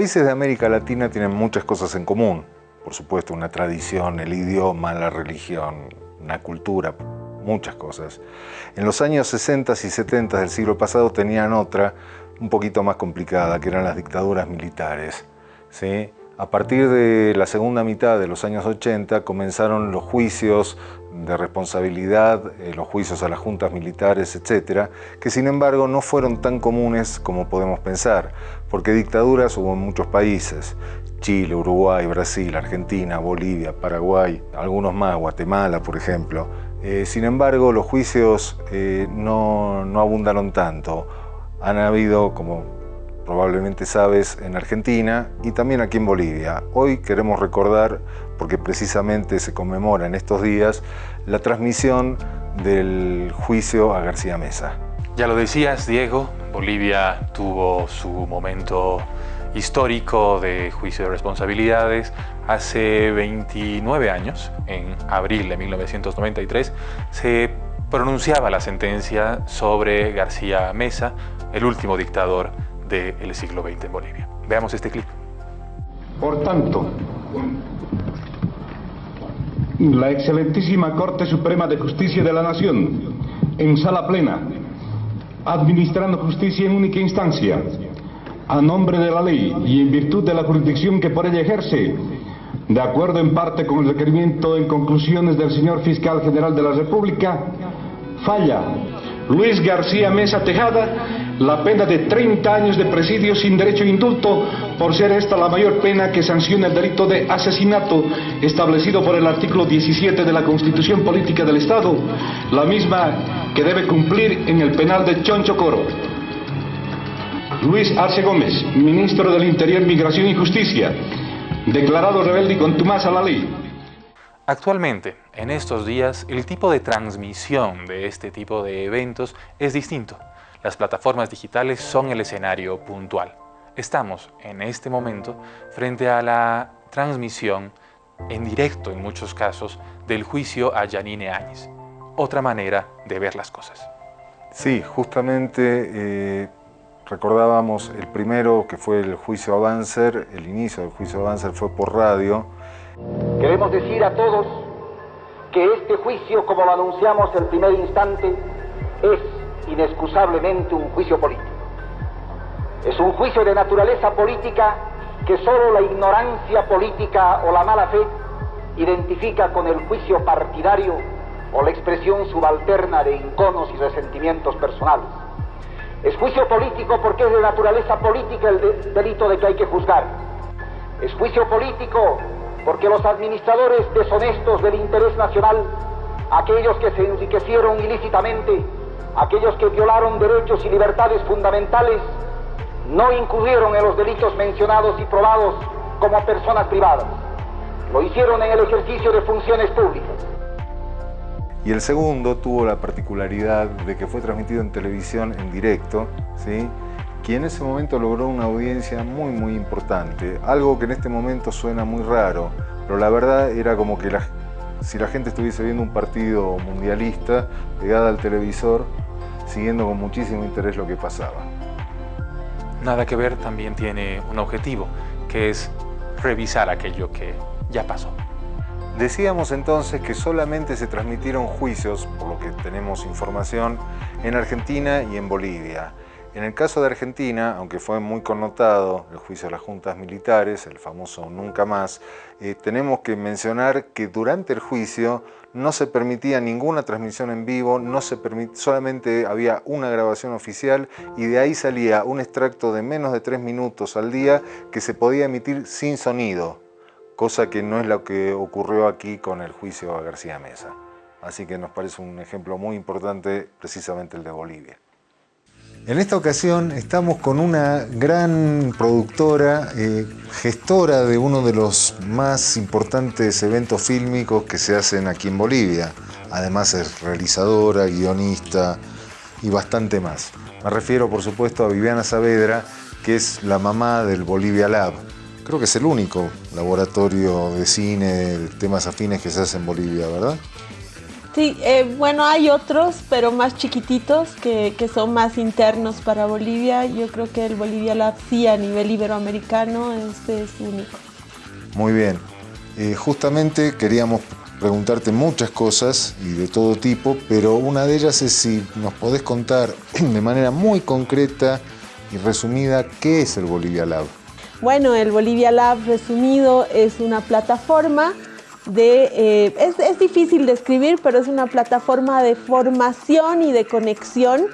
Países de América Latina tienen muchas cosas en común. Por supuesto, una tradición, el idioma, la religión, una cultura, muchas cosas. En los años 60 y 70 del siglo pasado tenían otra, un poquito más complicada, que eran las dictaduras militares. ¿sí? A partir de la segunda mitad de los años 80 comenzaron los juicios de responsabilidad, eh, los juicios a las juntas militares, etcétera, que sin embargo no fueron tan comunes como podemos pensar, porque dictaduras hubo en muchos países. Chile, Uruguay, Brasil, Argentina, Bolivia, Paraguay, algunos más, Guatemala, por ejemplo. Eh, sin embargo, los juicios eh, no, no abundaron tanto. Han habido, como probablemente sabes, en Argentina y también aquí en Bolivia. Hoy queremos recordar, porque precisamente se conmemora en estos días, la transmisión del juicio a García Mesa. Ya lo decías, Diego, Bolivia tuvo su momento histórico de juicio de responsabilidades. Hace 29 años, en abril de 1993, se pronunciaba la sentencia sobre García Mesa, el último dictador del siglo XX en Bolivia. Veamos este clip. Por tanto, la excelentísima Corte Suprema de Justicia de la Nación, en sala plena, administrando justicia en única instancia, a nombre de la ley y en virtud de la jurisdicción que por ella ejerce, de acuerdo en parte con el requerimiento en conclusiones del señor Fiscal General de la República, falla Luis García Mesa Tejada la pena de 30 años de presidio sin derecho a indulto por ser esta la mayor pena que sanciona el delito de asesinato establecido por el artículo 17 de la Constitución Política del Estado, la misma que debe cumplir en el penal de Choncho Coro. Luis Arce Gómez, ministro del Interior, Migración y Justicia, declarado rebelde y contumaz a la ley. Actualmente, en estos días, el tipo de transmisión de este tipo de eventos es distinto. Las plataformas digitales son el escenario puntual. Estamos, en este momento, frente a la transmisión en directo, en muchos casos, del juicio a Janine Áñez. Otra manera de ver las cosas. Sí, justamente eh, Recordábamos el primero, que fue el juicio Avancer, el inicio del juicio Avancer fue por radio. Queremos decir a todos que este juicio, como lo anunciamos el primer instante, es inexcusablemente un juicio político. Es un juicio de naturaleza política que solo la ignorancia política o la mala fe identifica con el juicio partidario o la expresión subalterna de inconos y resentimientos personales. Es juicio político porque es de naturaleza política el delito de que hay que juzgar. Es juicio político porque los administradores deshonestos del interés nacional, aquellos que se enriquecieron ilícitamente, aquellos que violaron derechos y libertades fundamentales, no incurrieron en los delitos mencionados y probados como personas privadas. Lo hicieron en el ejercicio de funciones públicas. Y el segundo tuvo la particularidad de que fue transmitido en televisión en directo, ¿sí? que en ese momento logró una audiencia muy muy importante, algo que en este momento suena muy raro, pero la verdad era como que si la gente estuviese viendo un partido mundialista pegada al televisor, siguiendo con muchísimo interés lo que pasaba. Nada que ver también tiene un objetivo, que es revisar aquello que ya pasó. Decíamos entonces que solamente se transmitieron juicios, por lo que tenemos información, en Argentina y en Bolivia. En el caso de Argentina, aunque fue muy connotado el juicio de las juntas militares, el famoso Nunca Más, eh, tenemos que mencionar que durante el juicio no se permitía ninguna transmisión en vivo, no se solamente había una grabación oficial y de ahí salía un extracto de menos de tres minutos al día que se podía emitir sin sonido cosa que no es lo que ocurrió aquí con el juicio a García Mesa. Así que nos parece un ejemplo muy importante precisamente el de Bolivia. En esta ocasión estamos con una gran productora, eh, gestora de uno de los más importantes eventos fílmicos que se hacen aquí en Bolivia. Además es realizadora, guionista y bastante más. Me refiero por supuesto a Viviana Saavedra, que es la mamá del Bolivia Lab, creo que es el único laboratorio de cine, de temas afines que se hace en Bolivia, ¿verdad? Sí, eh, bueno, hay otros, pero más chiquititos, que, son más internos para Bolivia. Yo creo que el Bolivia Lab sí a nivel iberoamericano este es único. Muy bien. Eh, justamente queríamos preguntarte muchas cosas y de todo tipo, pero una de ellas es si nos podés contar de manera muy concreta y resumida qué es el Bolivia Lab. Bueno, el Bolivia Lab resumido es una plataforma eh, es, difícil de escribir, pero es una plataforma de formación y de conexión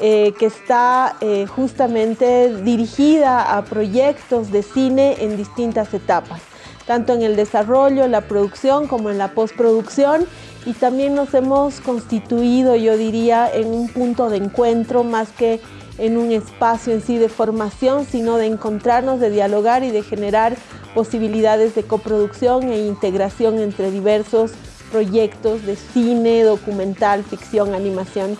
eh, que está eh, justamente dirigida a proyectos de cine en distintas etapas, tanto en el desarrollo, la producción como en la postproducción. Y también nos hemos constituido, yo diría, en un punto de encuentro más que en un espacio en sí de formación, sino de encontrarnos, de dialogar y de generar posibilidades de coproducción e integración entre diversos proyectos de cine, documental, ficción, animación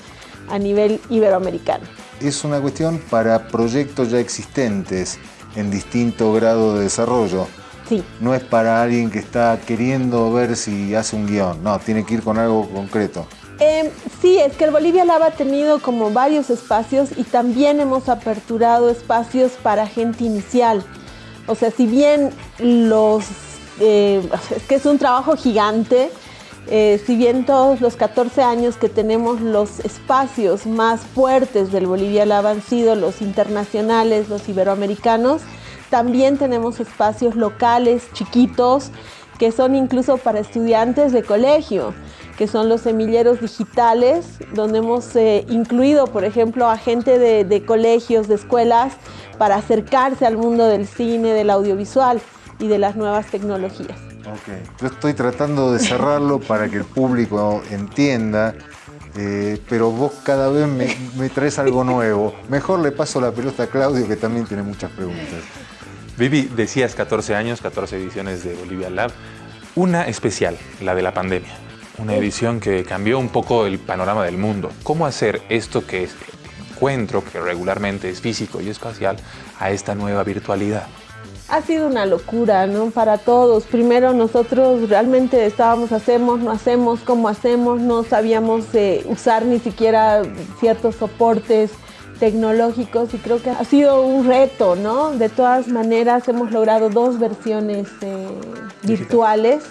a nivel iberoamericano. Es una cuestión para proyectos ya existentes en distinto grado de desarrollo. Sí. No es para alguien que está queriendo ver si hace un guion, no, tiene que ir con algo concreto. Em, sí, es que el Bolivia Lab ha tenido como varios espacios y también hemos aperturado espacios para gente inicial. O sea, si bien los... Eh, es que es un trabajo gigante, eh, si bien todos los 14 años que tenemos los espacios más fuertes del Bolivia Lab han sido los internacionales, los iberoamericanos, también tenemos espacios locales, chiquitos, que son incluso para estudiantes de colegio, que son los semilleros digitales, donde hemos eh, incluido, por ejemplo, a gente de colegios, de escuelas, para acercarse al mundo del cine, del audiovisual y de las nuevas tecnologías. Ok, yo estoy tratando de cerrarlo para que el público entienda, eh, pero vos cada vez me, traes algo nuevo. Mejor le paso la pelota a Claudio, que también tiene muchas preguntas. Vivi, decías 14 años, 14 ediciones de Bolivia Lab. Una especial, la de la pandemia. Una edición que cambió un poco el panorama del mundo. ¿Cómo hacer esto que es encuentro, que regularmente es físico y espacial, a esta nueva virtualidad? Ha sido una locura, ¿no? Para todos. Primero nosotros realmente estábamos, hacemos, no hacemos, cómo hacemos, no sabíamos eh, usar ni siquiera ciertos soportes tecnológicos y creo que ha sido un reto, ¿no? De todas maneras hemos logrado dos versiones eh, virtuales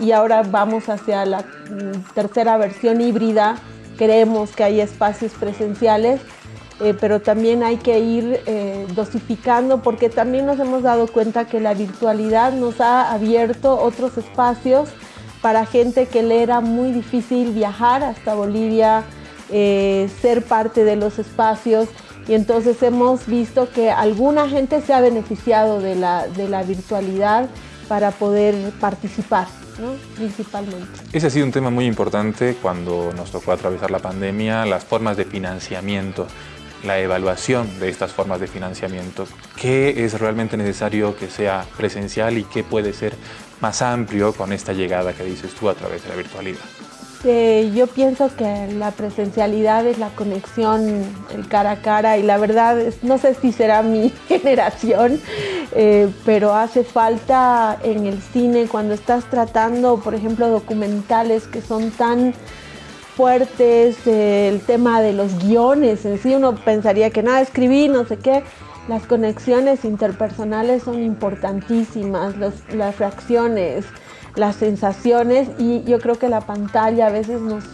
y ahora vamos hacia la mm, tercera versión híbrida. Creemos que hay espacios presenciales, eh, pero también hay que ir eh, dosificando porque también nos hemos dado cuenta que la virtualidad nos ha abierto otros espacios para gente que le era muy difícil viajar hasta Bolivia, eh, ser parte de los espacios. Y entonces hemos visto que alguna gente se ha beneficiado de la virtualidad para poder participar principalmente. Ese ha sido un tema muy importante cuando nos tocó atravesar la pandemia, las formas de financiamiento, la evaluación de estas formas de financiamiento. ¿Qué es realmente necesario que sea presencial y qué puede ser más amplio con esta llegada que dices tú a través de la virtualidad? Yo pienso que la presencialidad es la conexión, cara a cara y la verdad no sé si será mi generación, eh, pero hace falta en el cine cuando estás tratando, por ejemplo, documentales que son tan fuertes, el tema de los guiones, en sí uno pensaría que nada, escribí, no sé qué, las conexiones interpersonales son importantísimas, las reacciones, las sensaciones y yo creo que la pantalla a veces nos,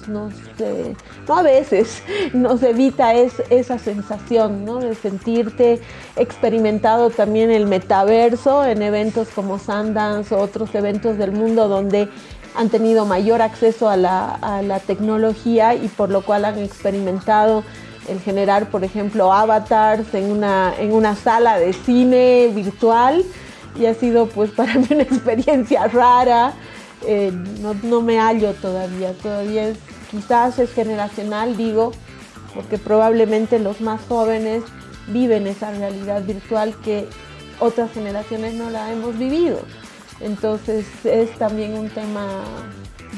eh, no a veces, nos evita esa sensación ¿no? de sentirte experimentado también el metaverso en eventos como Sundance o otros eventos del mundo donde han tenido mayor acceso a la, a la tecnología y por lo cual han experimentado el generar, por ejemplo, avatars en una, en una sala de cine virtual y ha sido pues para mí una experiencia rara. Eh, no, me hallo todavía, todavía quizás es generacional, digo, porque probablemente los más jóvenes viven esa realidad virtual que otras generaciones no la hemos vivido. Entonces es también un tema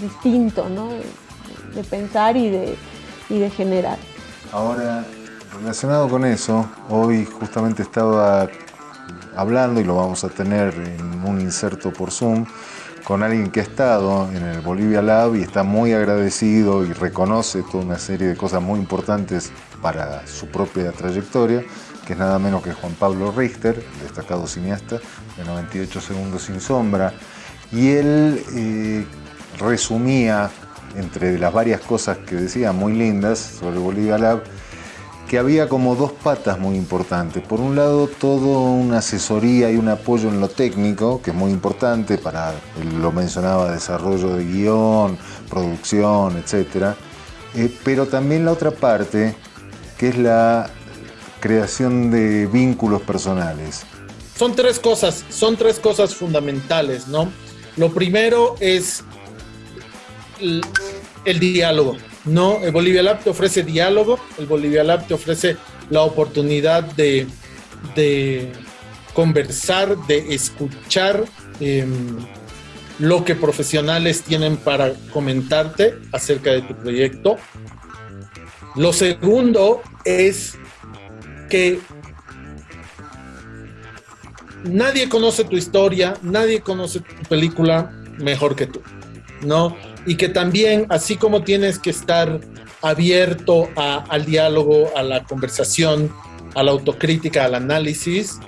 distinto, ¿no? De, pensar y de, y de generar. Ahora, relacionado con eso, hoy justamente estaba hablando, y lo vamos a tener en un inserto por Zoom, con alguien que ha estado en el Bolivia Lab y está muy agradecido y reconoce toda una serie de cosas muy importantes para su propia trayectoria, que es nada menos que Juan Pablo Richter, destacado cineasta de 98 segundos sin sombra, y él eh, resumía, entre las varias cosas que decía, muy lindas sobre Bolivia Lab, que había como dos patas muy importantes. Por un lado, todo una asesoría y un apoyo en lo técnico, que es muy importante para, lo mencionaba, desarrollo de guion, producción, etc. Eh, pero también la otra parte, que es la creación de vínculos personales. Son tres cosas, son tres cosas fundamentales, ¿no? Lo primero es el diálogo. No, el Bolivia Lab te ofrece diálogo, el Bolivia Lab te ofrece la oportunidad de, conversar, de escuchar em, lo que profesionales tienen para comentarte acerca de tu proyecto. Lo segundo es que nadie conoce tu historia, nadie conoce tu película mejor que tú, ¿no? Y que también, así como tienes que estar abierto al diálogo, a la conversación, a la autocrítica, al análisis,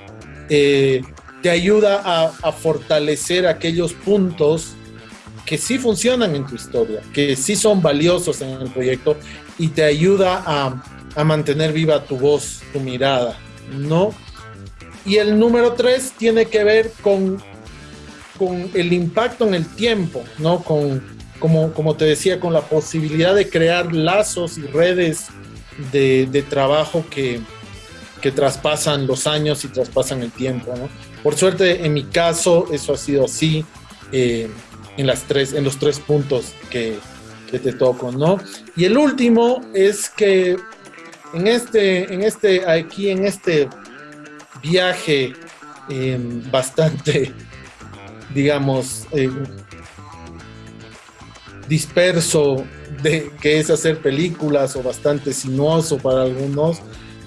eh, te ayuda a, fortalecer aquellos puntos que sí funcionan en tu historia, que sí son valiosos en el proyecto y te ayuda a, a mantener viva tu voz, tu mirada, ¿no? Y el número tres tiene que ver con, con el impacto en el tiempo, ¿no? Con, como, te decía, con la posibilidad de crear lazos y redes de, trabajo que, traspasan los años y traspasan el tiempo. Por suerte, en mi caso, eso ha sido así eh, en, las tres, en los tres puntos que, te toco. ¿no? Y el último es que en este, en este, aquí en este viaje eh, bastante, digamos, eh, disperso de que es hacer películas o bastante sinuoso para algunos,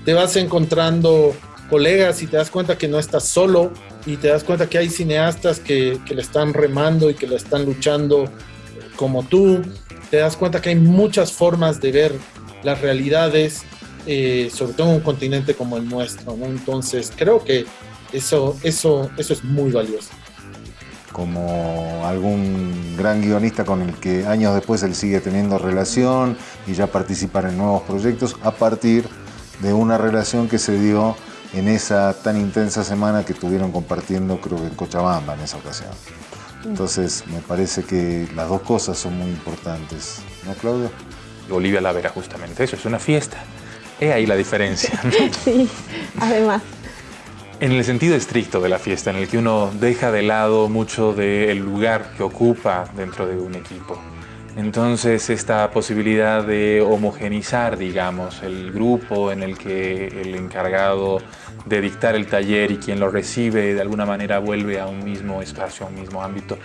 te vas encontrando colegas y te das cuenta que no estás solo y te das cuenta que hay cineastas que, que le están remando y que le están luchando como tú, te das cuenta que hay muchas formas de ver las realidades, eh, sobre todo en un continente como el nuestro. Entonces creo que eso, eso, eso es muy valioso como algún gran guionista con el que años después él sigue teniendo relación y ya participar en nuevos proyectos a partir de una relación que se dio en esa tan intensa semana que estuvieron compartiendo creo que en Cochabamba en esa ocasión. Entonces me parece que las dos cosas son muy importantes, ¿no Claudio? Olivia la verá justamente eso, es una fiesta. He ahí la diferencia. sí, además en el sentido estricto de la fiesta, en el que uno deja de lado mucho del lugar que ocupa dentro de un equipo. Entonces esta posibilidad de homogenizar, digamos, el grupo en el que el encargado de dictar el taller y quien lo recibe de alguna manera vuelve a un mismo espacio, a un mismo ámbito.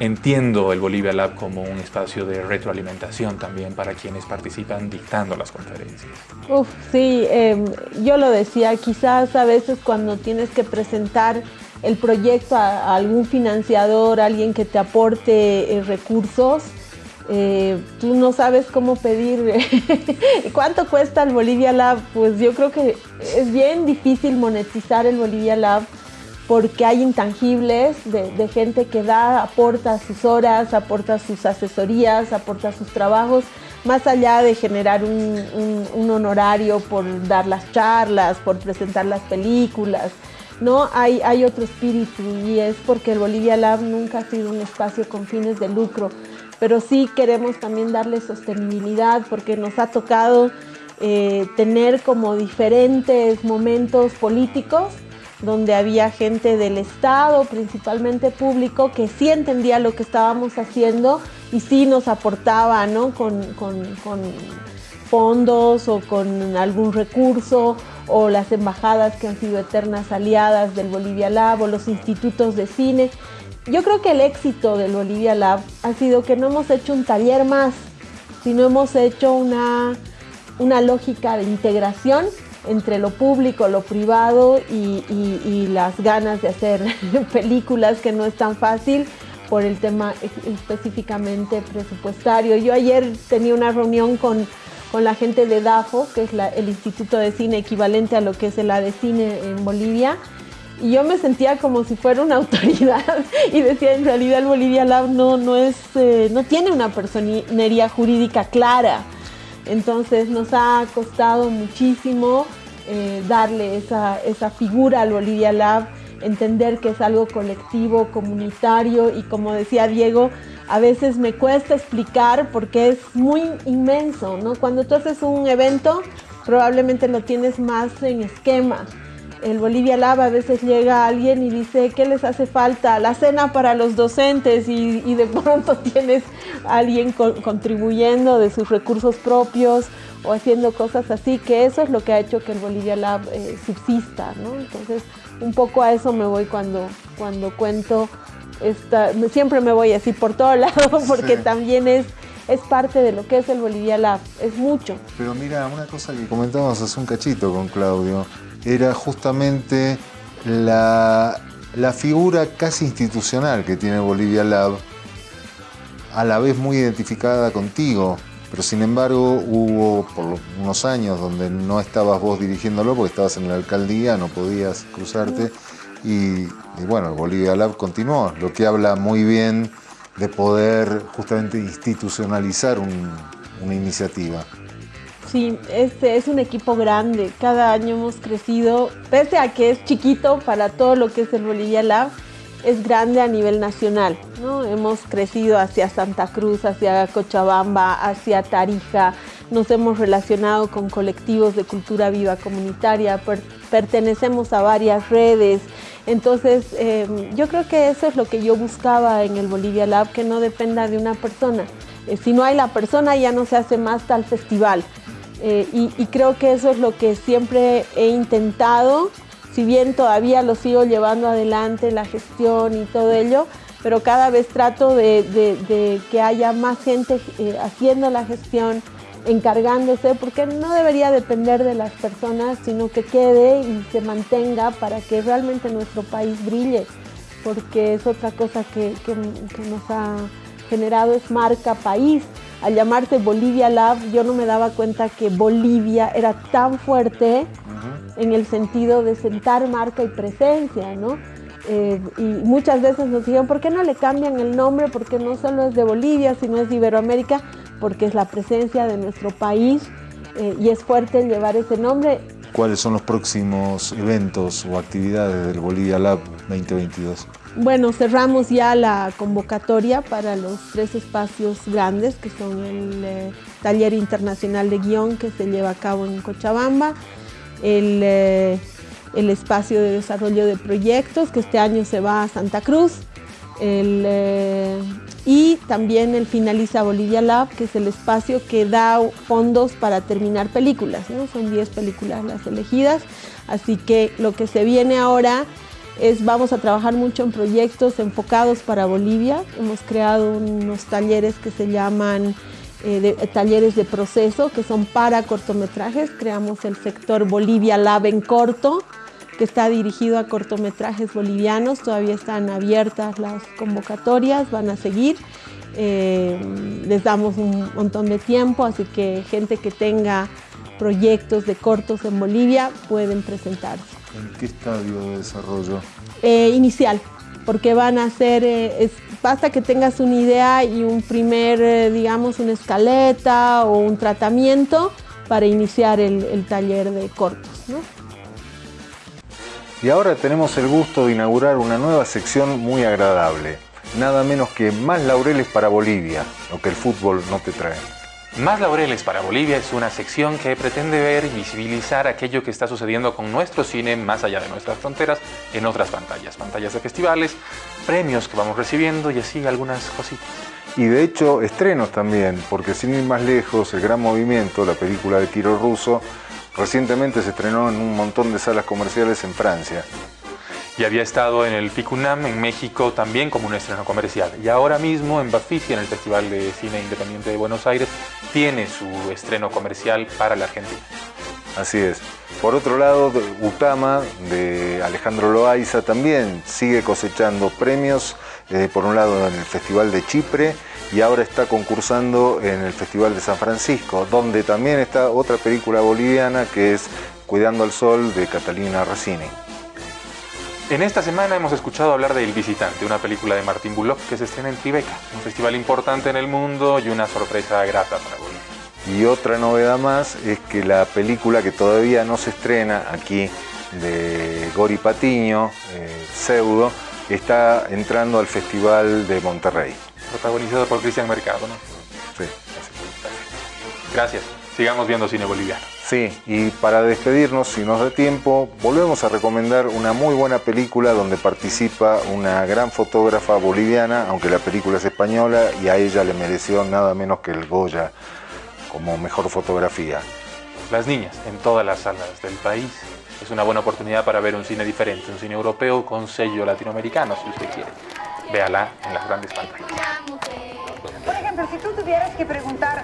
Entiendo el Bolivia Lab como un espacio de retroalimentación también para quienes participan dictando las conferencias. Uf, sí, em, yo lo decía, quizás a veces cuando tienes que presentar el proyecto a, algún financiador, alguien que te aporte eh, recursos, eh, tú no sabes cómo pedir cuánto cuesta el Bolivia Lab, pues yo creo que es bien difícil monetizar el Bolivia Lab porque hay intangibles de, gente que da, aporta sus horas, aporta sus asesorías, aporta sus trabajos, más allá de generar un, honorario por dar las charlas, por presentar las películas, ¿no? Hay, otro espíritu y es porque el Bolivia Lab nunca ha sido un espacio con fines de lucro pero sí queremos también darle sostenibilidad porque nos ha tocado eh, tener como diferentes momentos políticos donde había gente del Estado, principalmente público, que sí entendía lo que estábamos haciendo y sí nos aportaba ¿no? con fondos o con algún recurso o las embajadas que han sido eternas aliadas del Bolivia Lab o los institutos de cine yo creo que el éxito del Bolivia Lab ha sido que no hemos hecho un taller más, sino hemos hecho una, una lógica de integración entre lo público, lo privado y, las ganas de hacer películas que no es tan fácil por el tema específicamente presupuestario. Yo ayer tenía una reunión con, con la gente de DAFO, que es el Instituto de Cine equivalente a lo que es el ADECINE en Bolivia, y yo me sentía como si fuera una autoridad y decía en realidad el Bolivia Lab no, no, es, eh, no tiene una personería jurídica clara. Entonces nos ha costado muchísimo eh, darle esa, esa figura al Bolivia Lab, entender que es algo colectivo, comunitario y como decía Diego, a veces me cuesta explicar porque es muy inmenso, ¿no? Cuando tú haces un evento, probablemente lo tienes más en esquema el Bolivia Lab a veces llega alguien y dice, ¿qué les hace falta? La cena para los docentes y, de pronto tienes a alguien contribuyendo de sus recursos propios o haciendo cosas así, que eso es lo que ha hecho que el Bolivia Lab eh, subsista, ¿no? Entonces, un poco a eso me voy cuando, cuando cuento, esta, siempre me voy así por todo lado porque también es es parte de lo que es el Bolivia Lab, es mucho. Pero mira, una cosa que comentábamos hace un cachito con Claudio, era justamente la, figura casi institucional que tiene Bolivia Lab, a la vez muy identificada contigo, pero sin embargo hubo por unos años donde no estabas vos dirigiéndolo porque estabas en la alcaldía, no podías cruzarte y, bueno, Bolivia Lab continuó, lo que habla muy bien de poder justamente institucionalizar una iniciativa. Sí, este es un equipo grande. Cada año hemos crecido, pese a que es chiquito para todo lo que es el Bolivia Lab, es grande a nivel nacional. ¿no? Hemos crecido hacia Santa Cruz, hacia Cochabamba, hacia Tarija. Nos hemos relacionado con colectivos de cultura viva comunitaria, pertenecemos a varias redes. Entonces, em, yo creo que eso es lo que yo buscaba en el Bolivia Lab, que no dependa de una persona. Eh, si no hay la persona, ya no se hace más tal festival. Eh, y, creo que eso es lo que siempre he intentado, si bien todavía lo sigo llevando adelante, la gestión y todo ello, pero cada vez trato de, que haya más gente eh, haciendo la gestión, encargándose, porque no debería depender de las personas, sino que quede y se mantenga para que realmente nuestro país brille, porque es otra cosa que, que nos ha generado, es marca país al llamarse Bolivia Lab, yo no me daba cuenta que Bolivia era tan fuerte en el sentido de sentar marca y presencia, ¿no? Eh, y muchas veces nos dijeron, ¿por qué no le cambian el nombre? Porque no solo es de Bolivia, sino es de Iberoamérica, porque es la presencia de nuestro país eh, y es fuerte llevar ese nombre. ¿Cuáles son los próximos eventos o actividades del Bolivia Lab 2022? Bueno, cerramos ya la convocatoria para los tres espacios grandes, que son el eh, Taller Internacional de Guión que se lleva a cabo en Cochabamba, el, eh, espacio de desarrollo de proyectos, que este año se va a Santa Cruz, eh, y también el Finaliza Bolivia Lab, que es el espacio que da fondos para terminar películas, son 10 películas las elegidas, así que lo que se viene ahora vamos a trabajar mucho en proyectos enfocados para Bolivia. Hemos creado unos talleres que se llaman eh, talleres de proceso, que son para cortometrajes. Creamos el sector Bolivia Lab en corto, que está dirigido a cortometrajes bolivianos. Todavía están abiertas las convocatorias, van a seguir. Eh, les damos un montón de tiempo, así que gente que tenga proyectos de cortos en Bolivia pueden presentarse. ¿En qué estadio de desarrollo? Eh, inicial, porque van a ser, eh, basta que tengas una idea y un primer, eh, digamos, una escaleta o un tratamiento para iniciar el, taller de cortos. Y ahora tenemos el gusto de inaugurar una nueva sección muy agradable, nada menos que Más Laureles para Bolivia, lo que el fútbol no te trae. Más Laureles para Bolivia es una sección que pretende ver y visibilizar aquello que está sucediendo con nuestro cine más allá de nuestras fronteras en otras pantallas, pantallas de festivales, premios que vamos recibiendo y así algunas cositas. Y de hecho estrenos también, porque sin ir más lejos, El Gran Movimiento, la película de Kiro Russo, recientemente se estrenó en un montón de salas comerciales en Francia y había estado en el FICUNAM en México también como un estreno comercial. Y ahora mismo en Bafisi, en el Festival de Cine Independiente de Buenos Aires, tiene su estreno comercial para la Argentina. Así es. Por otro lado, Utama de Alejandro Loaiza también sigue cosechando premios eh, por un lado en el Festival de Chipre y ahora está concursando en el Festival de San Francisco, donde también está otra película boliviana que es Cuidando al Sol de Catalina Rossini. En esta semana hemos escuchado hablar de El Visitante, una película de Martín Bullock que se estrena en Tribeca, un festival importante en el mundo y una sorpresa grata para Bolivia. Y otra novedad más es que la película que todavía no se estrena aquí de Gori Patiño, eh, Pseudo, está entrando al Festival de Monterrey. Protagonizado por Cristian Mercado, ¿no? Sí. Gracias. Sigamos viendo cine boliviano. Sí, y para despedirnos, si nos da tiempo, volvemos a recomendar una muy buena película donde participa una gran fotógrafa boliviana, aunque la película es española y a ella le mereció nada menos que el Goya como mejor fotografía. Las niñas en todas las salas del país. Es una buena oportunidad para ver un cine diferente, un cine europeo con sello latinoamericano, si usted quiere. Véala en las grandes pantallas. Por ejemplo, si tú tuvieras que preguntar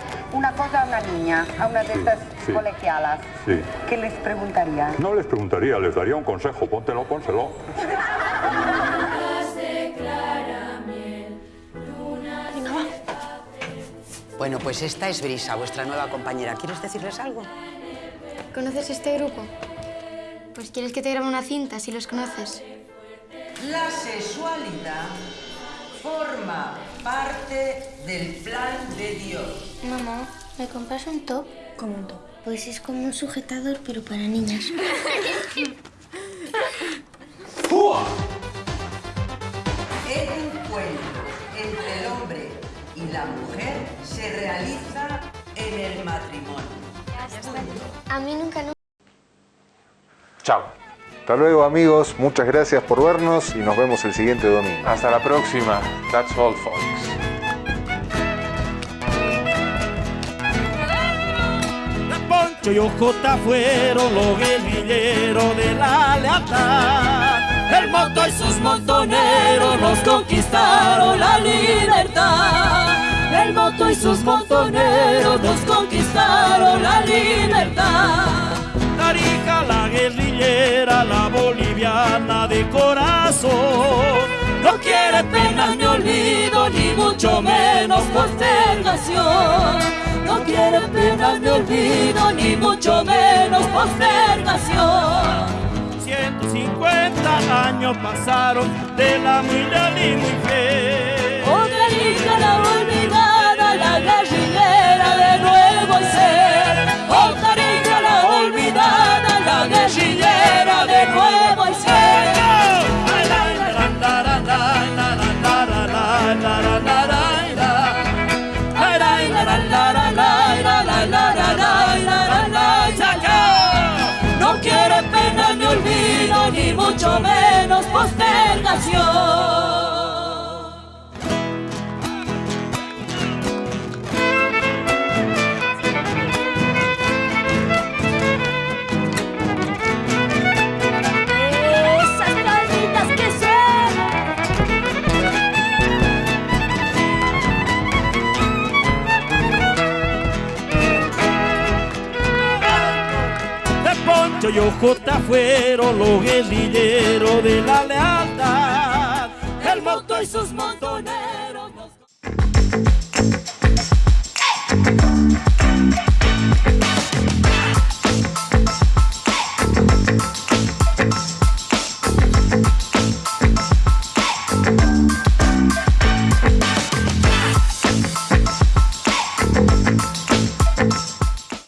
una cosa a una niña, a una de estas sí. colegialas, Sí. ¿qué les preguntarías? No les preguntaría, les daría un consejo. Póntelo, pónselo. Bueno, pues esta es Brisa, vuestra nueva compañera. ¿Quieres decirles algo? ¿Conoces este grupo? Pues quieres que te grabe una cinta si los conoces. La sexualidad forma parte del plan de Dios. Mamá, ¿me compras un top? ¿Cómo un top? Pues es como un sujetador, pero para niñas. El encuentro entre el hombre y la mujer se realiza en el matrimonio. A mí nunca, nunca. Chao. Hasta luego amigos, muchas gracias por vernos y nos vemos el siguiente domingo. Hasta la próxima. That's all, folks. Y Ojota fueron los guerrilleros de la lealtad. El moto y sus montoneros nos conquistaron la libertad. El moto y sus montoneros nos conquistaron la libertad. Tarija la guerrillera, la boliviana de corazón. No quiere pena ni olvido, ni mucho menos postergación. No quiere pena ni olvido, ni mucho menos postergación. 150 años pasaron de la leal y muy fiel. Otra hija la olvidada, la guerrillera de nuevo ser. Menos postergación. Ojota fueron los guerrilleros de la lealtad. El moto y sus montoneros.